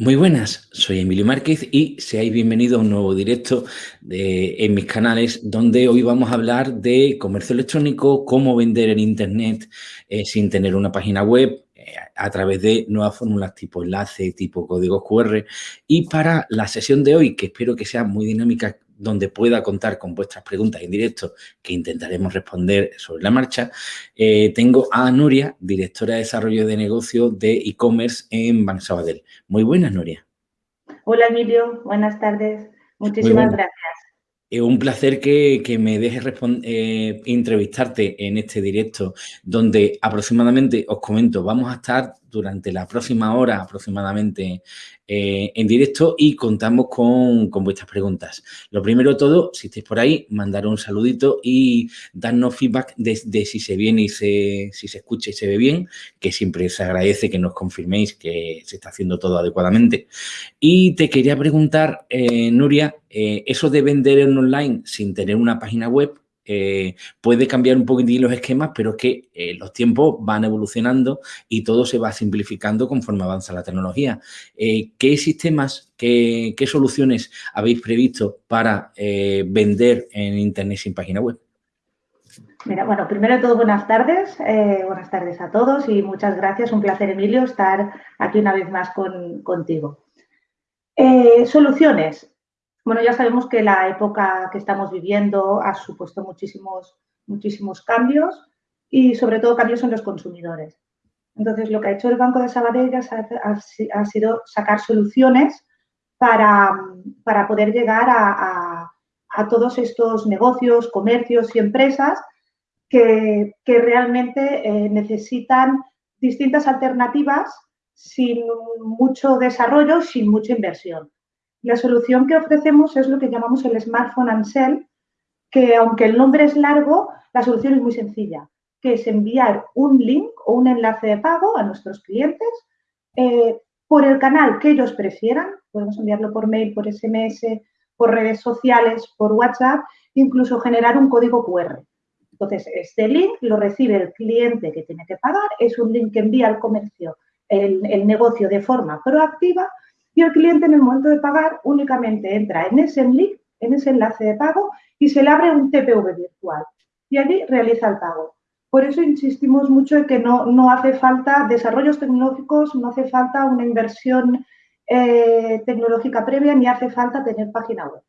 Muy buenas, soy Emilio Márquez y seáis bienvenidos a un nuevo directo en mis canales donde hoy vamos a hablar de comercio electrónico, cómo vender en Internet eh, sin tener una página web eh, a través de nuevas fórmulas tipo enlace, tipo códigos QR y para la sesión de hoy, que espero que sea muy dinámica donde pueda contar con vuestras preguntas en directo que intentaremos responder sobre la marcha, eh, tengo a Nuria, directora de Desarrollo de Negocio de e-commerce en Banco Sabadell. Muy buenas, Nuria. Hola, Emilio. Buenas tardes. Muchísimas gracias. Es un placer que, me dejes eh, entrevistarte en este directo, donde aproximadamente, os comento, vamos a estar durante la próxima hora aproximadamente eh, en directo y contamos con, vuestras preguntas. Lo primero todo, si estáis por ahí, mandar un saludito y darnos feedback de, si se viene y se, si se escucha y se ve bien, que siempre se agradece que nos confirméis que se está haciendo todo adecuadamente. Y te quería preguntar, eh, Nuria, eh, eso de vender en online sin tener una página web, eh, puede cambiar un poquitín los esquemas, pero es que eh, los tiempos van evolucionando y todo se va simplificando conforme avanza la tecnología. Eh, ¿Qué sistemas, qué, soluciones habéis previsto para vender en Internet sin página web? Mira, bueno, primero de todo, buenas tardes. buenas tardes a todos y muchas gracias. Un placer, Emilio, estar aquí una vez más contigo. soluciones. Bueno, ya sabemos que la época que estamos viviendo ha supuesto muchísimos, muchísimos cambios y sobre todo cambios en los consumidores. Entonces, lo que ha hecho el Banco de Sabadell ha, sido sacar soluciones para, poder llegar a, todos estos negocios, comercios y empresas que, realmente eh, necesitan distintas alternativas sin mucho desarrollo, sin mucha inversión. La solución que ofrecemos es lo que llamamos el Smartphone and que aunque el nombre es largo, la solución es muy sencilla, que es enviar un link o un enlace de pago a nuestros clientes eh, por el canal que ellos prefieran. Podemos enviarlo por mail, por SMS, por redes sociales, por WhatsApp, incluso generar un código QR. Entonces, este link lo recibe el cliente que tiene que pagar, es un link que envía al comercio el negocio de forma proactiva y el cliente en el momento de pagar únicamente entra en ese link, en ese enlace de pago y se le abre un TPV virtual y allí realiza el pago. Por eso insistimos mucho en que no, no hace falta desarrollos tecnológicos, no hace falta una inversión eh, tecnológica previa ni hace falta tener página web.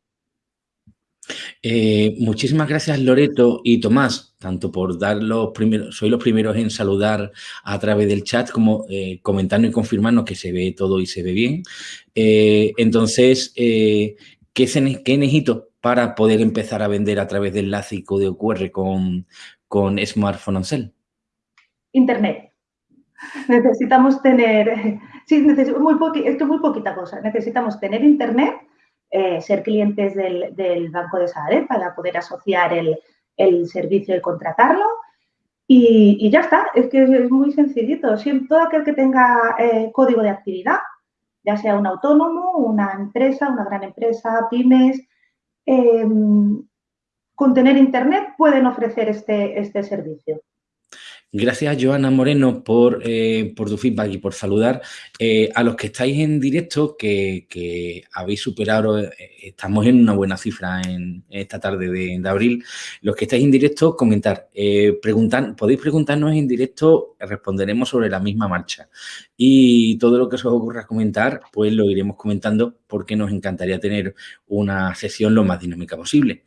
Eh, muchísimas gracias Loreto y Tomás, tanto por dar los primeros, soy los primeros en saludar a través del chat, como eh, comentarnos y confirmarnos que se ve todo y se ve bien. Eh, entonces, ¿qué, ¿qué, necesito para poder empezar a vender a través del enlace y código QR con, con Smartphone on Cell? Internet. Necesitamos tener, sí, muy esto es muy poquita cosa, necesitamos tener Internet eh, ser clientes del, Banco de Sabadell para poder asociar el, servicio y contratarlo. Y, ya está, es que es muy sencillito. Siempre, todo aquel que tenga eh, código de actividad, ya sea un autónomo, una empresa, una gran empresa, pymes, em, con tener internet pueden ofrecer este, este servicio. Gracias, Joana Moreno, por, eh, por tu feedback y por saludar. Eh, a los que estáis en directo, que, habéis superado, eh, estamos en una buena cifra en, esta tarde de, abril, los que estáis en directo, comentar, preguntar, podéis preguntarnos en directo, responderemos sobre la misma marcha. Y todo lo que os ocurra comentar, pues lo iremos comentando porque nos encantaría tener una sesión lo más dinámica posible.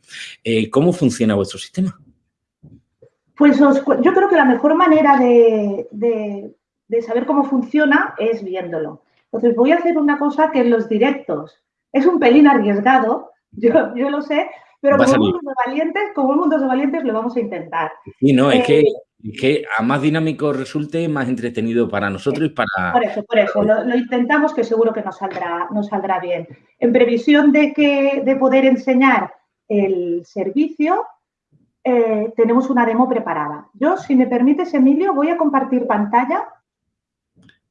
¿Cómo funciona vuestro sistema? Pues yo creo que la mejor manera de, saber cómo funciona es viéndolo. Entonces voy a hacer una cosa que en los directos es un pelín arriesgado, yo, yo lo sé, pero como un, mundo de valientes, como un mundo de valientes lo vamos a intentar. Sí, no, es, que, eh, que a más dinámico resulte, más entretenido para nosotros y para... Por eso, por eso, lo, intentamos que seguro que nos saldrá, nos saldrá bien. En previsión de, que, de poder enseñar el servicio, eh, tenemos una demo preparada. Yo, si me permites, Emilio, voy a compartir pantalla.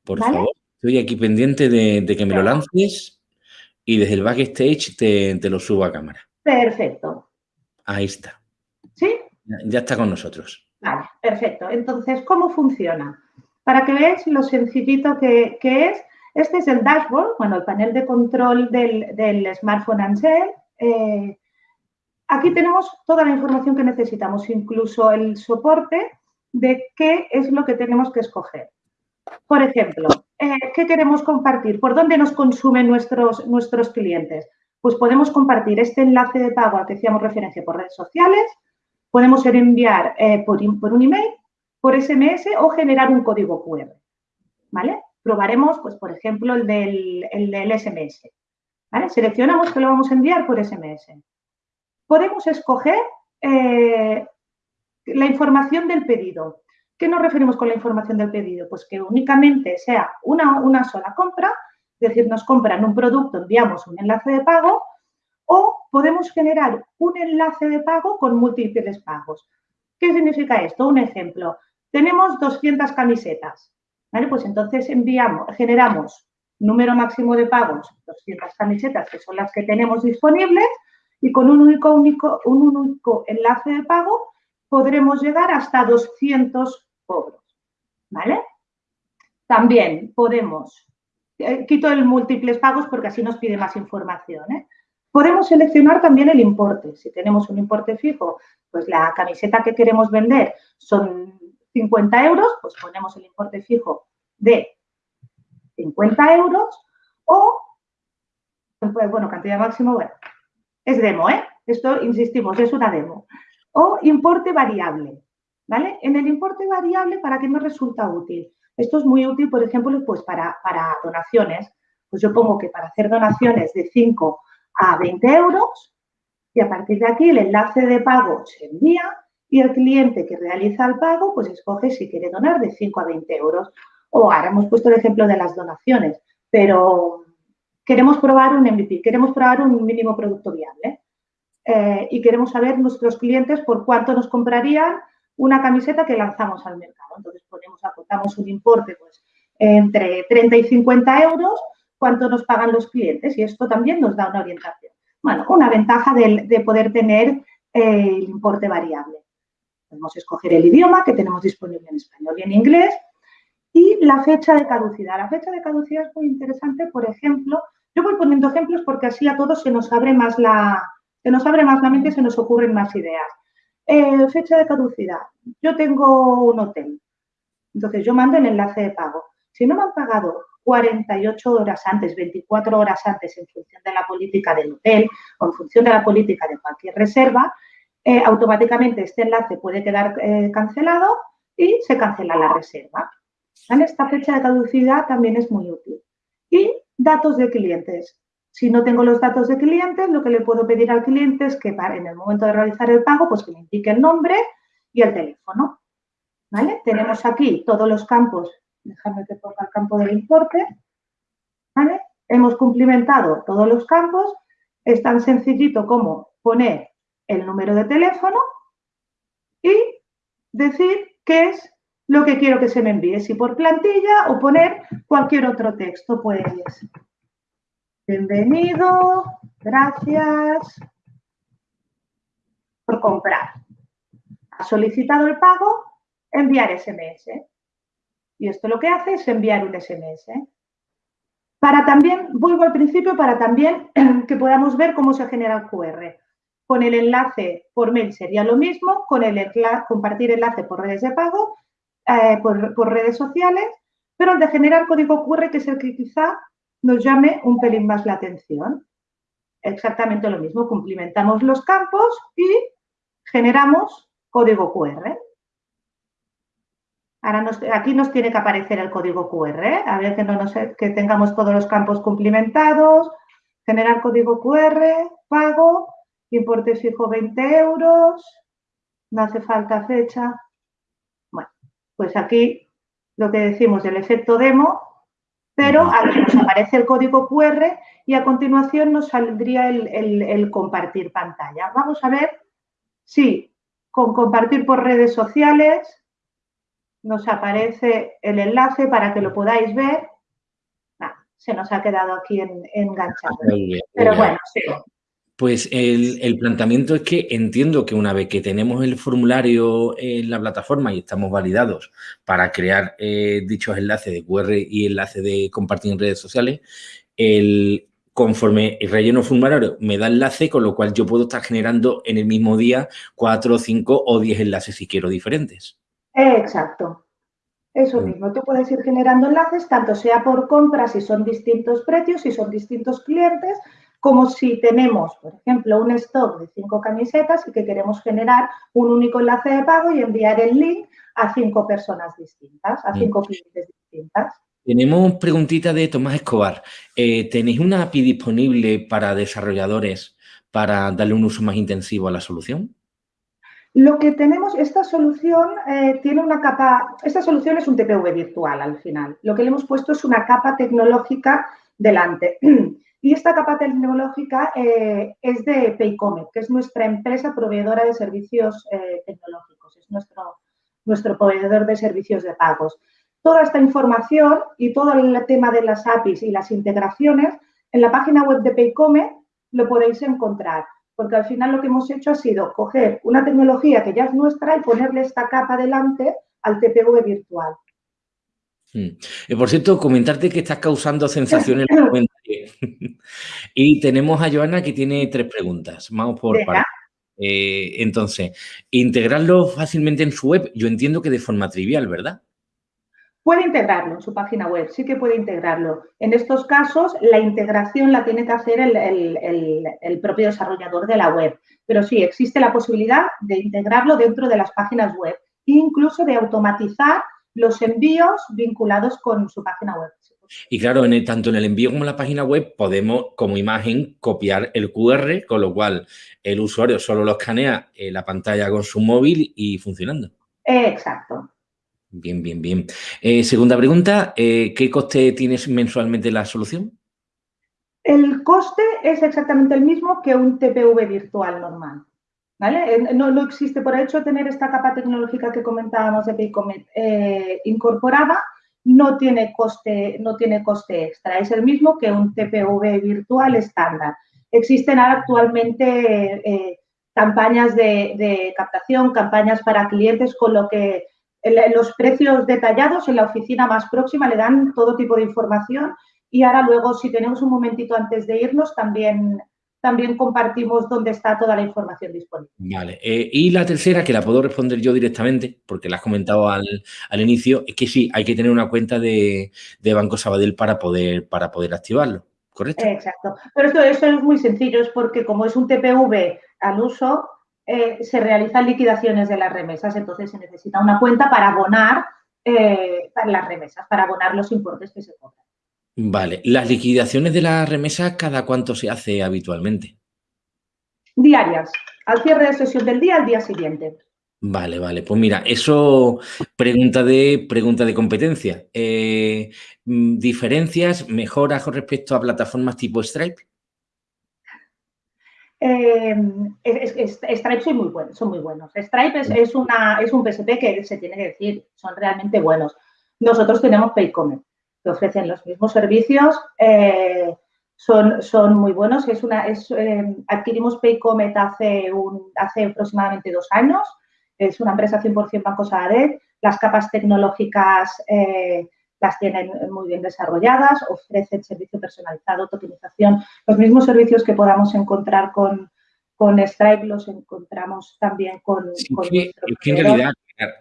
Por favor, estoy aquí pendiente de, que me lo lances y desde el backstage te, te, lo subo a cámara. Perfecto. Ahí está. ¿Sí? Ya está con nosotros. Vale, perfecto. Entonces, ¿cómo funciona? Para que veáis lo sencillito que, es, Este es el dashboard, bueno, el panel de control del, smartphone Ansel. Eh, aquí tenemos toda la información que necesitamos, incluso el soporte de qué es lo que tenemos que escoger. Por ejemplo, eh, ¿qué queremos compartir? ¿Por dónde nos consumen nuestros, nuestros clientes? Pues podemos compartir este enlace de pago al que hacíamos referencia por redes sociales, podemos enviar eh, por, un email, por SMS o generar un código QR. ¿Vale? Probaremos, pues, por ejemplo, el del, el SMS. ¿Vale? Seleccionamos que lo vamos a enviar por SMS. Podemos escoger eh, la información del pedido. ¿Qué nos referimos con la información del pedido? Pues que únicamente sea una, una sola compra, es decir, nos compran un producto, enviamos un enlace de pago o podemos generar un enlace de pago con múltiples pagos. ¿Qué significa esto? Un ejemplo. Tenemos 200 camisetas. ¿vale? Pues entonces enviamos, generamos número máximo de pagos, 200 camisetas, que son las que tenemos disponibles, y con un único, enlace de pago podremos llegar hasta 200 cobros, ¿vale? También podemos, eh, quito el múltiples pagos porque así nos pide más información, ¿eh? Podemos seleccionar también el importe. Si tenemos un importe fijo, pues la camiseta que queremos vender son 50 euros, pues ponemos el importe fijo de 50 euros o, pues, bueno, cantidad máxima, bueno, es demo, ¿eh? Esto, insistimos, es una demo o importe variable. ¿vale? En el importe variable, ¿para qué me resulta útil? Esto es muy útil, por ejemplo, pues para, para donaciones. Pues yo pongo que para hacer donaciones de 5 a 20 euros y a partir de aquí el enlace de pago se envía y el cliente que realiza el pago pues escoge si quiere donar de 5 a 20 euros. O ahora hemos puesto el ejemplo de las donaciones, pero queremos probar un MVP, queremos probar un mínimo producto viable. Eh, y queremos saber nuestros clientes por cuánto nos comprarían una camiseta que lanzamos al mercado. Entonces, ponemos, aportamos un importe pues, entre 30 y 50 euros, cuánto nos pagan los clientes y esto también nos da una orientación. Bueno, una ventaja de, poder tener eh, el importe variable. Podemos escoger el idioma que tenemos disponible en español y en inglés y la fecha de caducidad. La fecha de caducidad es muy interesante, por ejemplo, yo voy poniendo ejemplos porque así a todos se nos abre más la, se nos abre más la mente y se nos ocurren más ideas. Eh, fecha de caducidad. Yo tengo un hotel. Entonces, yo mando el enlace de pago. Si no me han pagado 48 horas antes, 24 horas antes, en función de la política del hotel o en función de la política de cualquier reserva, eh, automáticamente este enlace puede quedar eh, cancelado y se cancela la reserva. Esta fecha de caducidad también es muy útil. Y datos de clientes. Si no tengo los datos de clientes, lo que le puedo pedir al cliente es que en el momento de realizar el pago, pues que me indique el nombre y el teléfono. ¿Vale? Tenemos aquí todos los campos. Déjame que ponga el campo del importe. ¿Vale? Hemos cumplimentado todos los campos. Es tan sencillito como poner el número de teléfono y decir qué es lo que quiero que se me envíe, si por plantilla o poner cualquier otro texto, pues Bienvenido, gracias por comprar. Ha solicitado el pago, enviar SMS. Y esto lo que hace es enviar un SMS. Para también, vuelvo al principio, para también que podamos ver cómo se genera el QR. Con el enlace por mail sería lo mismo, con el compartir enlace por redes de pago, eh, por, redes sociales, pero el de generar código QR, que es el que quizá nos llame un pelín más la atención. Exactamente lo mismo, cumplimentamos los campos y generamos código QR. Ahora aquí nos tiene que aparecer el código QR, a ver que, no nos, que tengamos todos los campos cumplimentados, generar código QR, pago, importe fijo 20 euros, no hace falta fecha. Pues aquí lo que decimos del efecto demo pero aquí nos aparece el código QR y a continuación nos saldría el, compartir pantalla. Vamos a ver si con compartir por redes sociales nos aparece el enlace para que lo podáis ver. Ah, se nos ha quedado aquí enganchado. Pero bueno, sí. Pues el, planteamiento es que entiendo que una vez que tenemos el formulario en la plataforma y estamos validados para crear eh, dichos enlaces de QR y enlaces de compartir en redes sociales, el, conforme el relleno formulario me da enlace, con lo cual yo puedo estar generando en el mismo día cuatro, cinco o diez enlaces si quiero diferentes. Exacto. Eso mm. mismo, tú puedes ir generando enlaces, tanto sea por compras si son distintos precios, si son distintos clientes, como si tenemos, por ejemplo, un stock de cinco camisetas y que queremos generar un único enlace de pago y enviar el link a cinco personas distintas, a mm. cinco clientes distintas. Tenemos preguntita de Tomás Escobar. Eh, ¿Tenéis una API disponible para desarrolladores para darle un uso más intensivo a la solución? Lo que tenemos, esta solución eh, tiene una capa, esta solución es un TPV virtual al final. Lo que le hemos puesto es una capa tecnológica delante. Y esta capa tecnológica eh, es de Paycomet, que es nuestra empresa proveedora de servicios eh, tecnológicos, es nuestro, nuestro proveedor de servicios de pagos. Toda esta información y todo el tema de las APIs y las integraciones en la página web de Paycomet lo podéis encontrar, porque al final lo que hemos hecho ha sido coger una tecnología que ya es nuestra y ponerle esta capa delante al TPV virtual. Hmm. Eh, por cierto, comentarte que estás causando sensaciones en y tenemos a Joana que tiene tres preguntas. Vamos por eh, entonces, integrarlo fácilmente en su web, yo entiendo que de forma trivial, ¿verdad? Puede integrarlo en su página web, sí que puede integrarlo. En estos casos, la integración la tiene que hacer el, propio desarrollador de la web. Pero sí, existe la posibilidad de integrarlo dentro de las páginas web, incluso de automatizar los envíos vinculados con su página web. Y claro, en tanto en el envío como en la página web podemos como imagen copiar el QR, con lo cual el usuario solo lo escanea en la pantalla con su móvil y funcionando. Exacto. Bien, bien, bien. Eh, segunda pregunta, eh, ¿qué coste tienes mensualmente la solución? El coste es exactamente el mismo que un TPV virtual normal. No, existe, por el hecho de tener esta capa tecnológica que comentábamos de Paycomet eh, incorporada, no tiene, coste, no tiene coste extra, es el mismo que un TPV virtual estándar. Existen actualmente eh, campañas de, captación, campañas para clientes, con lo que los precios detallados en la oficina más próxima le dan todo tipo de información y ahora luego, si tenemos un momentito antes de irnos, también también compartimos dónde está toda la información disponible. Vale. Eh, y la tercera, que la puedo responder yo directamente, porque la has comentado al, inicio, es que sí, hay que tener una cuenta de, Banco Sabadell para poder, para poder activarlo, ¿correcto? Exacto. Pero esto, esto, es muy sencillo, es porque como es un TPV al uso, eh, se realizan liquidaciones de las remesas, entonces se necesita una cuenta para abonar eh, las remesas, para abonar los importes que se cobran. Vale. ¿Las liquidaciones de la remesa cada cuánto se hace habitualmente? Diarias. Al cierre de sesión del día, al día siguiente. Vale, vale. Pues mira, eso pregunta de, pregunta de competencia. Eh, mm, ¿Diferencias, mejoras con respecto a plataformas tipo Stripe? Eh, Stripe son muy buenos, son muy buenos. Stripe es, una, es un PSP que se tiene que decir, son realmente buenos. Nosotros tenemos Paycomet que ofrecen los mismos servicios eh, son, son muy buenos. Es una, es, eh, adquirimos Paycomet hace, un, hace aproximadamente dos años. Es una empresa 100% Banco Sabadell. Las capas tecnológicas eh, las tienen muy bien desarrolladas, ofrecen servicio personalizado, tokenización, los mismos servicios que podamos encontrar con, con Stripe los encontramos también con, en realidad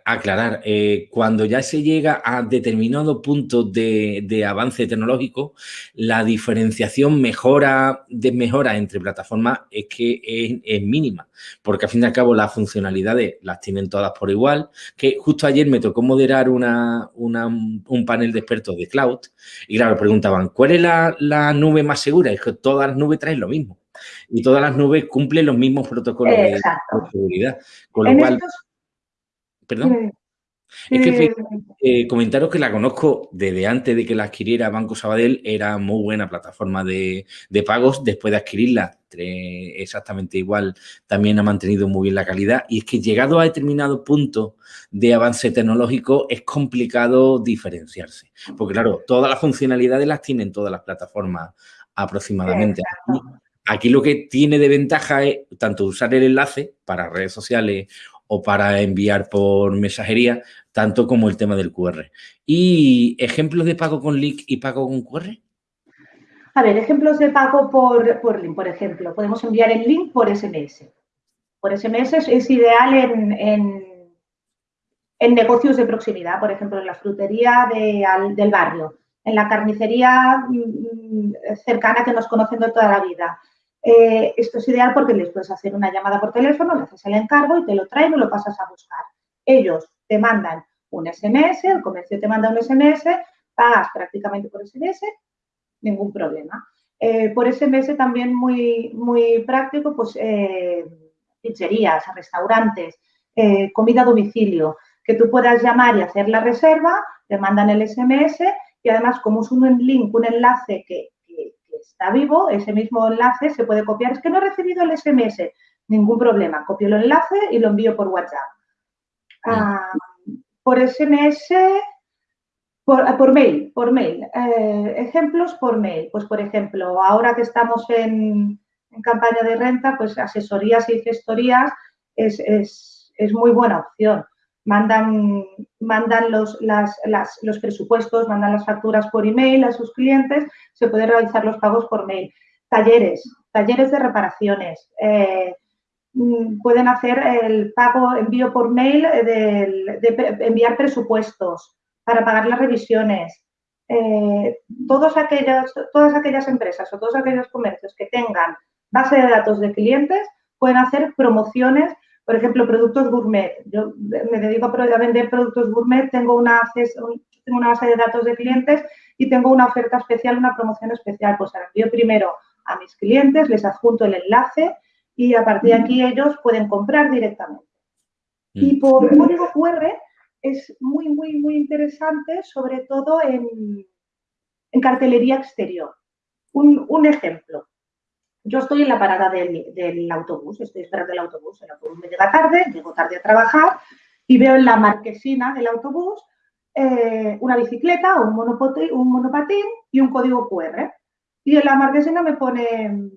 aclarar, eh, cuando ya se llega a determinado punto de, avance tecnológico, la diferenciación mejora, desmejora entre plataformas es que es, mínima, porque al fin y al cabo las funcionalidades las tienen todas por igual, que justo ayer me tocó moderar una, un panel de expertos de cloud y claro, preguntaban, ¿cuál es la, la nube más segura? Es que todas las nubes traen lo mismo y todas las nubes cumplen los mismos protocolos de seguridad, con lo cual... Perdón. Es que eh, comentaros que la conozco desde antes de que la adquiriera Banco Sabadell, era muy buena plataforma de, pagos. Después de adquirirla, exactamente igual, también ha mantenido muy bien la calidad. Y es que llegado a determinado punto de avance tecnológico, es complicado diferenciarse. Porque claro, todas las funcionalidades las tienen todas las plataformas aproximadamente. Aquí lo que tiene de ventaja es tanto usar el enlace para redes sociales o para enviar por mensajería, tanto como el tema del QR. ¿Y ejemplos de pago con link y pago con QR? A ver, ejemplos de pago por, por link, por ejemplo. Podemos enviar el link por SMS. Por SMS es, ideal en, en, negocios de proximidad, por ejemplo, en la frutería del barrio, en la carnicería mm, cercana que nos conocen de toda la vida. Eh, esto es ideal porque les puedes hacer una llamada por teléfono, le haces el encargo y te lo traen o lo pasas a buscar. Ellos te mandan un SMS, el comercio te manda un SMS, pagas prácticamente por SMS ningún problema. Eh, por SMS también muy, muy práctico, pues eh, pizzerías, restaurantes, comida a domicilio, que tú puedas llamar y hacer la reserva, te mandan el SMS y además como es un link, un enlace que, está vivo, ese mismo enlace se puede copiar. Es que no he recibido el SMS, ningún problema, copio el enlace y lo envío por WhatsApp. Ah, por SMS por, mail, por mail. Eh, ejemplos por mail. Pues, por ejemplo, ahora que estamos en, campaña de renta, pues asesorías y gestorías es, muy buena opción. Mandan, mandan los, los presupuestos, mandan las facturas por email a sus clientes, se pueden realizar los pagos por mail. Talleres, talleres de reparaciones. Eh, mm, pueden hacer el pago, envío por mail de enviar presupuestos, para pagar las revisiones. Eh, todos aquellos, todas aquellas empresas o todos aquellos comercios que tengan base de datos de clientes pueden hacer promociones, por ejemplo, productos gourmet. Yo me dedico a vender productos gourmet, tengo una, tengo una base de datos de clientes y tengo una oferta especial, una promoción especial. Pues la envío primero a mis clientes, les adjunto el enlace y a partir de aquí ellos pueden comprar directamente. Y mm. por código QR es muy, muy, muy interesante, sobre todo en, cartelería exterior. Un, ejemplo. Yo estoy en la parada del, autobús, estoy esperando el autobús, el autobús me llega tarde, llego tarde a trabajar y veo en la marquesina del autobús eh, una bicicleta, un, monopatín y un código QR. Y en la marquesina me pone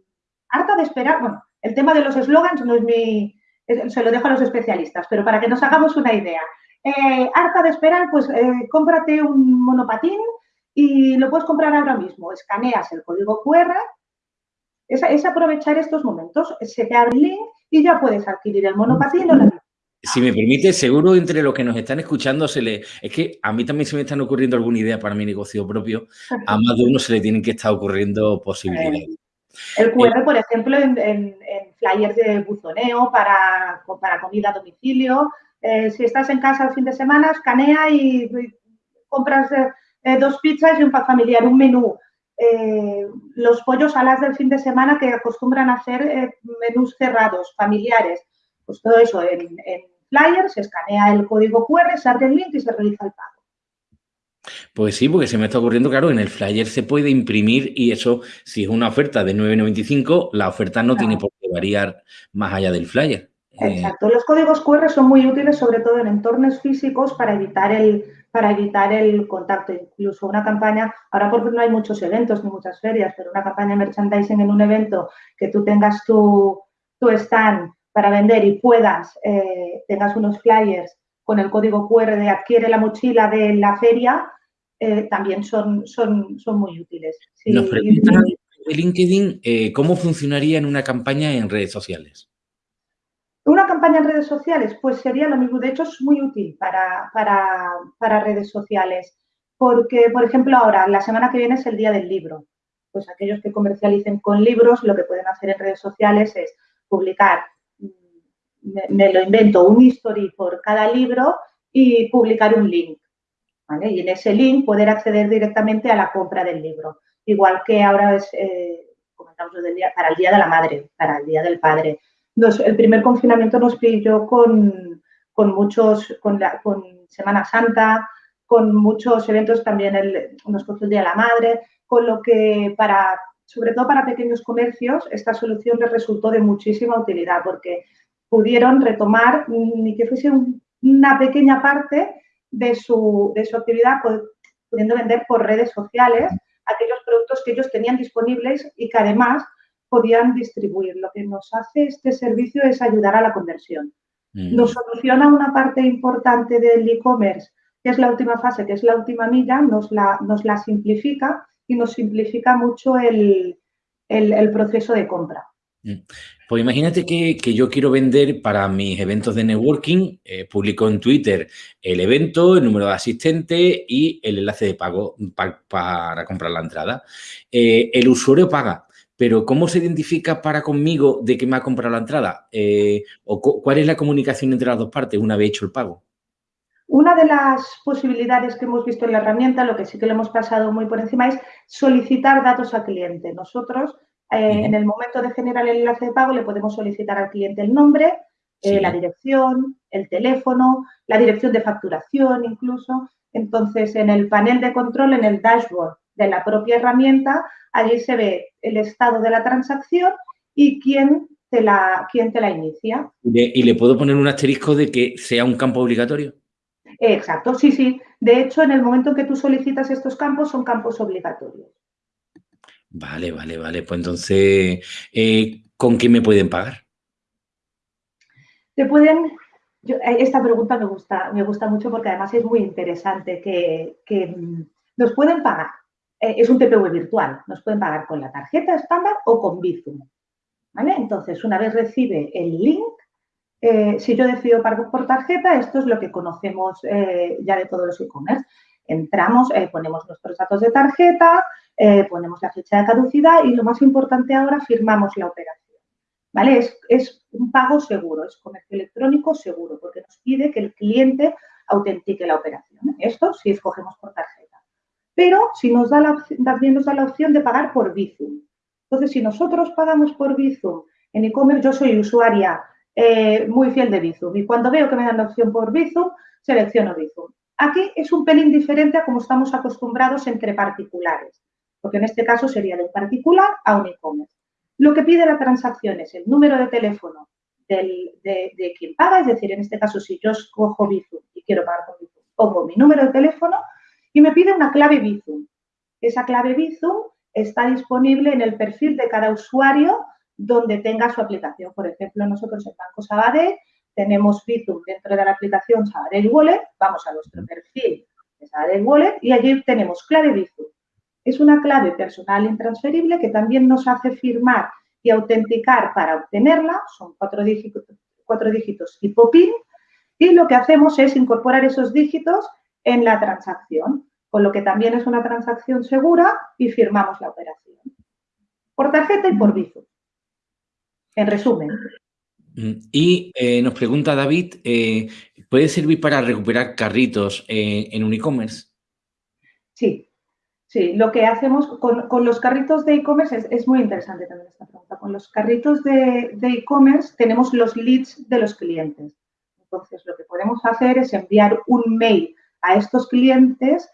harta de esperar. Bueno, el tema de los eslogans no es mi, se lo dejo a los especialistas, pero para que nos hagamos una idea, eh, harta de esperar, pues eh, cómprate un monopatín y lo puedes comprar ahora mismo. Escaneas el código QR, es, aprovechar estos momentos, se te abre el link y ya puedes adquirir el monopatín o la si me permite, seguro entre los que nos están escuchando se le... Es que a mí también se me están ocurriendo alguna idea para mi negocio propio. A más de uno se le tienen que estar ocurriendo posibilidades. El QR, por ejemplo, en, flyers de buzoneo para, para comida a domicilio, eh, si estás en casa el fin de semana, escanea y, compras eh, eh, dos pizzas y un pack familiar, un menú. Los pollos alas del fin de semana que acostumbran a hacer menús cerrados, familiares. Pues todo eso en, en flyer, se escanea el código QR, se abre el link y se realiza el pago. Pues sí, porque se me está ocurriendo, claro, en el flyer se puede imprimir y eso, si es una oferta de 9,95, la oferta no tiene por qué variar más allá del flyer. Eh, Exacto. Los códigos QR son muy útiles, sobre todo en entornos físicos, para evitar el, para evitar el contacto. Incluso una campaña, ahora porque no hay muchos eventos ni muchas ferias, pero una campaña de merchandising en un evento que tú tengas tu, tu stand para vender y puedas, eh, tengas unos flyers con el código QR de adquiere la mochila de la feria, eh, también son, son, son muy útiles. Nos preguntan de LinkedIn cómo funcionaría en una campaña en redes sociales. Una campaña en redes sociales, pues sería lo mismo. De hecho, es muy útil para, redes sociales. Porque, por ejemplo, ahora, la semana que viene es el día del libro. Pues aquellos que comercialicen con libros, lo que pueden hacer en redes sociales es publicar, mm, me, lo invento, un history por cada libro y publicar un link. Y en ese link poder acceder directamente a la compra del libro. Igual que ahora es, eh, comentamos para el Día de la Madre, para el Día del Padre el primer confinamiento nos pilló con, muchos, con, Semana Santa, con muchos eventos también, el, nos cogió el Día de la Madre, con lo que para, sobre todo para pequeños comercios, esta solución les resultó de muchísima utilidad porque pudieron retomar ni que fuese una pequeña parte de su, de su actividad, pudiendo vender por redes sociales aquellos productos que ellos tenían disponibles y que además podían distribuir. Lo que nos hace este servicio es ayudar a la conversión. Mm. Nos soluciona una parte importante del e-commerce, que es la última fase, que es la última milla, nos la, nos la simplifica y nos simplifica mucho el, proceso de compra. Mm. Pues imagínate que, yo quiero vender para mis eventos de networking, eh, publico en Twitter el evento, el número de asistentes y el enlace de pago para comprar la entrada. Eh, el usuario paga, pero ¿cómo se identifica para conmigo de que me ha comprado la entrada? Eh, ¿O cuál es la comunicación entre las dos partes una vez hecho el pago? Una de las posibilidades que hemos visto en la herramienta, lo que sí que le hemos pasado muy por encima, es solicitar datos al cliente. Nosotros, eh, en el momento de generar el enlace de pago, le podemos solicitar al cliente el nombre, eh, la dirección, el teléfono, la dirección de facturación incluso. Entonces, en el panel de control, en el dashboard de la propia herramienta, allí se ve el estado de la transacción y quién te la, quién te la inicia. ¿Y le puedo poner un asterisco de que sea un campo obligatorio? Exacto, sí, sí. De hecho, en el momento en que tú solicitas estos campos, son campos obligatorios. Vale, vale, vale. Pues entonces, eh, ¿con qué me pueden pagar? Te pueden... Eh, esta pregunta me gusta, me gusta mucho porque además es muy interesante que, mm, nos pueden pagar. Eh, es un TPV virtual. Nos pueden pagar con la tarjeta estándar o con Bizum. ¿Vale? Entonces, una vez recibe el link, eh, si yo decido pagar por tarjeta, esto es lo que conocemos eh, ya de todos los e-commerce. Entramos, ponemos nuestros datos de tarjeta, ponemos la fecha de caducidad y lo más importante ahora, firmamos la operación. ¿Vale? Es, es, un pago seguro, es comercio electrónico seguro, porque nos pide que el cliente autentique la operación. Esto si escogemos por tarjeta. Pero si nos da la, también nos da la opción de pagar por Bizum. Entonces, si nosotros pagamos por Bizum en e-commerce, yo soy usuaria eh, muy fiel de Bizum. Y cuando veo que me dan la opción por Bizum, selecciono Bizum. Aquí es un pelín diferente a como estamos acostumbrados entre particulares, porque en este caso sería de un particular a un e-commerce. Lo que pide la transacción es el número de teléfono de, quien paga, es decir, en este caso, si yo escojo Bizum y quiero pagar con Bizum, pongo mi número de teléfono y me pide una clave Bizum. Esa clave Bizum está disponible en el perfil de cada usuario donde tenga su aplicación. Por ejemplo, nosotros en Banco Sabadell tenemos Bizum dentro de la aplicación Sabadell Wallet, vamos a nuestro perfil de Sabadell Wallet y allí tenemos clave Bizum. Es una clave personal intransferible que también nos hace firmar y autenticar para obtenerla, son cuatro dígitos, cuatro dígitos y lo que hacemos es incorporar esos dígitos en la transacción, con lo que también es una transacción segura y firmamos la operación. Por tarjeta y por Bizum en resumen. Mm, y eh, nos pregunta David, eh, ¿puede servir para recuperar carritos eh, en un e-commerce? Sí, sí. Lo que hacemos con, los carritos de e-commerce es, muy interesante también esta pregunta. Con los carritos de e-commerce tenemos los leads de los clientes. Entonces, lo que podemos hacer es enviar un mail a estos clientes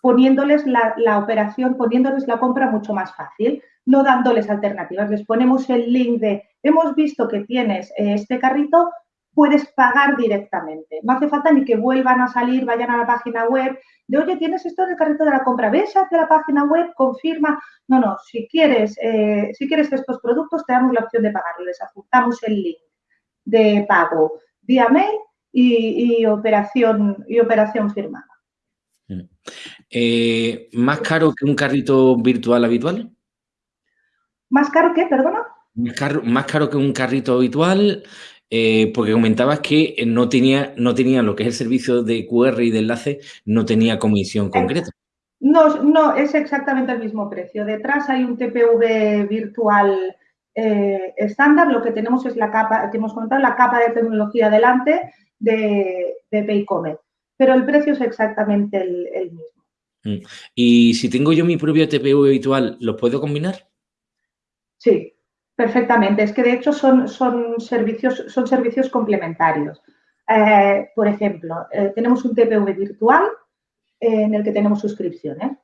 poniéndoles la operación, poniéndoles la compra mucho más fácil no dándoles alternativas. Les ponemos el link de, hemos visto que tienes eh, este carrito, puedes pagar directamente. No hace falta ni que vuelvan a salir, vayan a la página web, de, oye, tienes esto en el carrito de la compra, ves a la página web, confirma. No, no, si quieres, eh, si quieres estos productos, te damos la opción de pagarlo. Les apuntamos el link de pago vía mail y, operación, y operación firmada. Eh, ¿Más caro que un carrito virtual habitual? ¿Más caro que, perdona? Más caro, que un carrito habitual, eh, porque comentabas que no tenía, no tenía lo que es el servicio de QR y de enlace, no tenía comisión concreta. No, no, es exactamente el mismo precio. Detrás hay un TPV virtual eh, estándar. Lo que tenemos es la capa, que hemos comentado, la capa de tecnología delante de, de Paycomet. Pero el precio es exactamente el, mismo. Mm. Y si tengo yo mi propio TPV virtual, ¿lo puedo combinar? Sí, perfectamente. Es que de hecho son, son, servicios, son servicios complementarios. Eh, por ejemplo, eh, tenemos un TPV virtual eh, en el que tenemos suscripciones.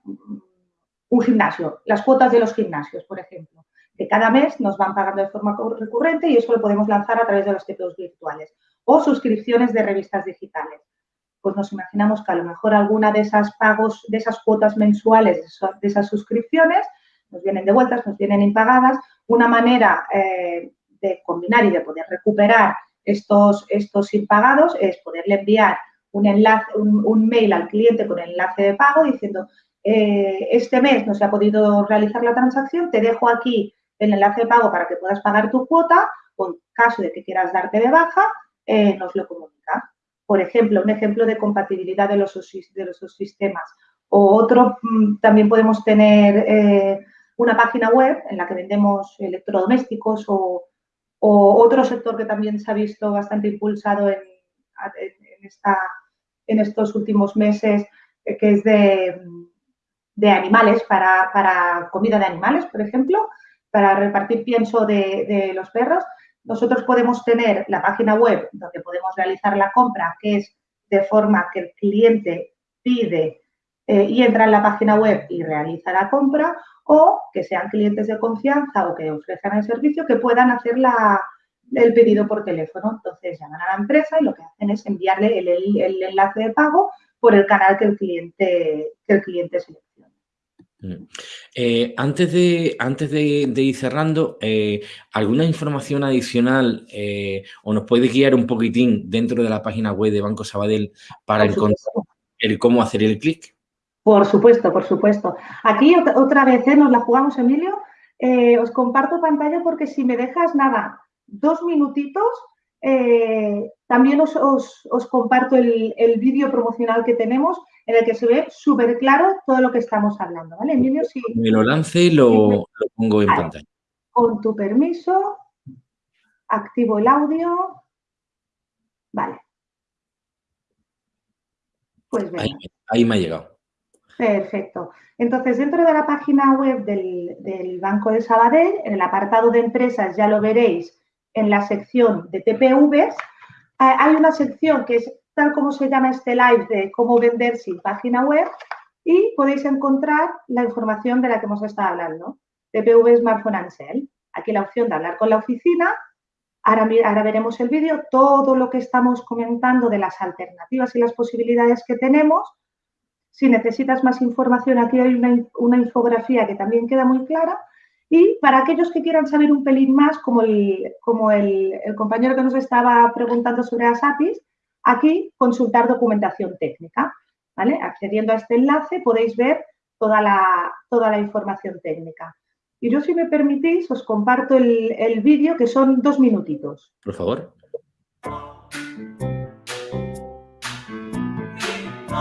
Un gimnasio, las cuotas de los gimnasios, por ejemplo, que cada mes nos van pagando de forma recurrente y eso lo podemos lanzar a través de los TPVs virtuales. O suscripciones de revistas digitales. Pues nos imaginamos que a lo mejor alguna de esas pagos, de esas cuotas mensuales, de esas suscripciones, nos vienen devueltas, nos vienen impagadas. Una manera eh, de combinar y de poder recuperar estos, estos impagados es poderle enviar un, enlace, un, mail al cliente con el enlace de pago diciendo eh, este mes no se ha podido realizar la transacción, te dejo aquí el enlace de pago para que puedas pagar tu cuota en caso de que quieras darte de baja, eh, nos lo comunica. Por ejemplo, un ejemplo de compatibilidad de los, de los sistemas. O otro, mm, también podemos tener eh, una página web en la que vendemos electrodomésticos o, otro sector que también se ha visto bastante impulsado en, esta, en estos últimos meses, eh, que es de, animales, para, comida de animales, por ejemplo, para repartir pienso de los perros. Nosotros podemos tener la página web donde podemos realizar la compra, que es de forma que el cliente pide eh, y entra en la página web y realiza la compra, o que sean clientes de confianza o que ofrezcan el servicio que puedan hacer el pedido por teléfono. Entonces llaman a la empresa y lo que hacen es enviarle el, enlace de pago por el canal que el cliente, que el cliente. Mm. Eh, antes de, antes de, ir cerrando, eh, ¿alguna información adicional eh, o nos puede guiar un poquitín dentro de la página web de Banco Sabadell para encontrar el cómo hacer el clic? Por supuesto, por supuesto. Aquí otra vez nos la jugamos, Emilio. os comparto pantalla porque si me dejas nada, dos minutitos, también os, comparto el, el vídeo promocional que tenemos en el que se ve súper claro todo lo que estamos hablando, ¿vale? Emilio, si... Me lo lance y lo, pongo en pantalla. Con tu permiso, activo el audio. Vale. Pues Ahí, me ha llegado. Perfecto. Entonces, dentro de la página web del, del, Banco de Sabadell, en el apartado de empresas, ya lo veréis en la sección de TPVs, hay una sección que es tal como se llama este live de cómo vender sin página web y podéis encontrar la información de la que hemos estado hablando. TPV Smartphone and Aquí la opción de hablar con la oficina. Ahora, ahora veremos el vídeo, todo lo que estamos comentando de las alternativas y las posibilidades que tenemos. Si necesitas más información, aquí hay una, infografía que también queda muy clara. Y para aquellos que quieran saber un pelín más, como el, como el, el compañero que nos estaba preguntando sobre ASAPIS, Aquí, consultar documentación técnica. ¿vale? Accediendo a este enlace podéis ver toda la, toda la información técnica. Y yo, si me permitís, os comparto el, el vídeo, que son dos minutitos. Por favor.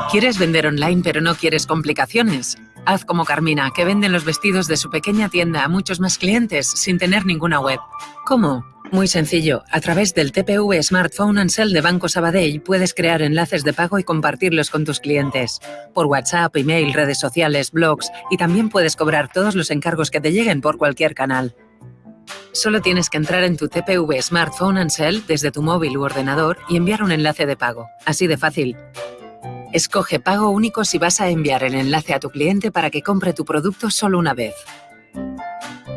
¿Quieres vender online pero no quieres complicaciones? Haz como Carmina, que vende los vestidos de su pequeña tienda a muchos más clientes sin tener ninguna web. ¿Cómo? Muy sencillo. A través del TPV Smartphone and Sell de Banco Sabadell puedes crear enlaces de pago y compartirlos con tus clientes. Por WhatsApp, email, redes sociales, blogs y también puedes cobrar todos los encargos que te lleguen por cualquier canal. Solo tienes que entrar en tu TPV Smartphone and Sell desde tu móvil u ordenador y enviar un enlace de pago. Así de fácil. Escoge pago único si vas a enviar el enlace a tu cliente para que compre tu producto solo una vez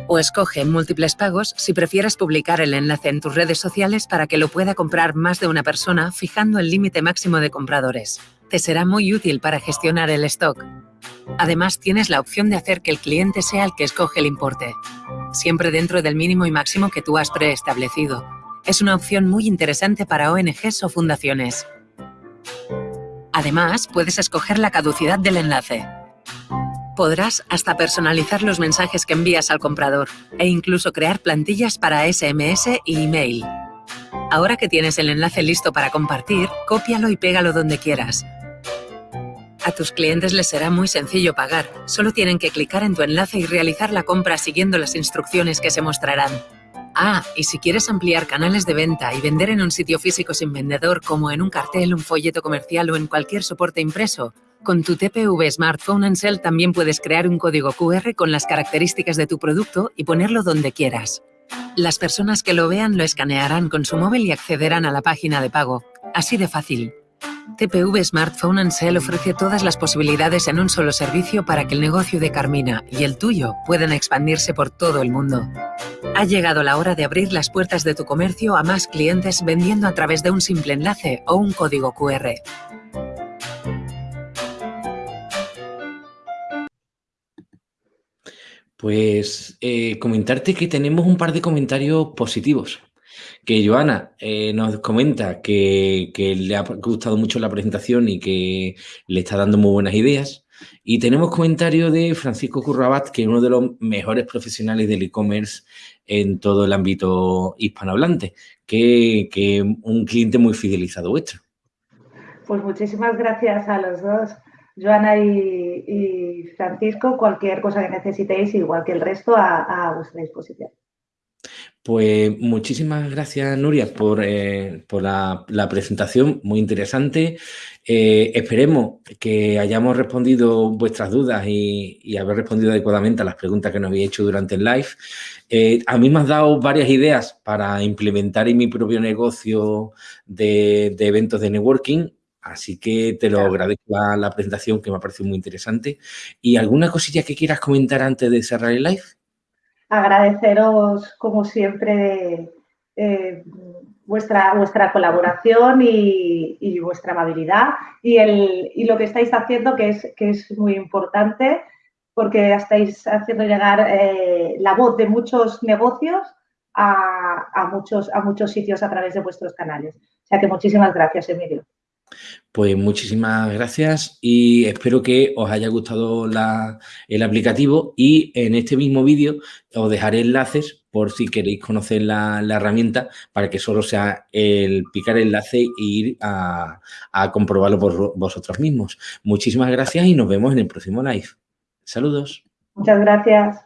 o escoge múltiples pagos si prefieres publicar el enlace en tus redes sociales para que lo pueda comprar más de una persona fijando el límite máximo de compradores. Te será muy útil para gestionar el stock. Además, tienes la opción de hacer que el cliente sea el que escoge el importe, siempre dentro del mínimo y máximo que tú has preestablecido. Es una opción muy interesante para ONGs o fundaciones. Además, puedes escoger la caducidad del enlace, Podrás hasta personalizar los mensajes que envías al comprador e incluso crear plantillas para SMS y email. Ahora que tienes el enlace listo para compartir, cópialo y pégalo donde quieras. A tus clientes les será muy sencillo pagar, solo tienen que clicar en tu enlace y realizar la compra siguiendo las instrucciones que se mostrarán. Ah, y si quieres ampliar canales de venta y vender en un sitio físico sin vendedor como en un cartel, un folleto comercial o en cualquier soporte impreso, con tu TPV Smartphone Ansel también puedes crear un código QR con las características de tu producto y ponerlo donde quieras. Las personas que lo vean lo escanearán con su móvil y accederán a la página de pago. Así de fácil. TPV Smartphone Ansel ofrece todas las posibilidades en un solo servicio para que el negocio de Carmina y el tuyo puedan expandirse por todo el mundo. Ha llegado la hora de abrir las puertas de tu comercio a más clientes vendiendo a través de un simple enlace o un código QR. Pues eh, comentarte que tenemos un par de comentarios positivos. Que Joana eh, nos comenta que, le ha gustado mucho la presentación y que le está dando muy buenas ideas. Y tenemos comentario de Francisco Currabat, que es uno de los mejores profesionales del e-commerce en todo el ámbito hispanohablante, que, que un cliente muy fidelizado vuestro. Pues muchísimas gracias a los dos. Joana y, Francisco, cualquier cosa que necesitéis, igual que el resto, a, vuestra disposición. Pues muchísimas gracias, Nuria, por, eh, la, presentación, muy interesante. Eh, esperemos que hayamos respondido vuestras dudas y, haber respondido adecuadamente a las preguntas que nos habéis hecho durante el live. Eh, a mí me has dado varias ideas para implementar en mi propio negocio de, de eventos de networking Así que te lo agradezco la, presentación que me ha parecido muy interesante. ¿Y alguna cosilla que quieras comentar antes de cerrar el live? Agradeceros, como siempre, eh, vuestra, vuestra colaboración y, vuestra amabilidad y, el, lo que estáis haciendo, que es, que es muy importante, porque estáis haciendo llegar eh, la voz de muchos negocios a, muchos, a muchos sitios a través de vuestros canales. O sea que muchísimas gracias, Emilio. Pues muchísimas gracias y espero que os haya gustado el aplicativo y en este mismo vídeo os dejaré enlaces por si queréis conocer la, herramienta para que solo sea el picar enlace e ir a, a comprobarlo por vosotros mismos. Muchísimas gracias y nos vemos en el próximo live. Saludos. Muchas gracias.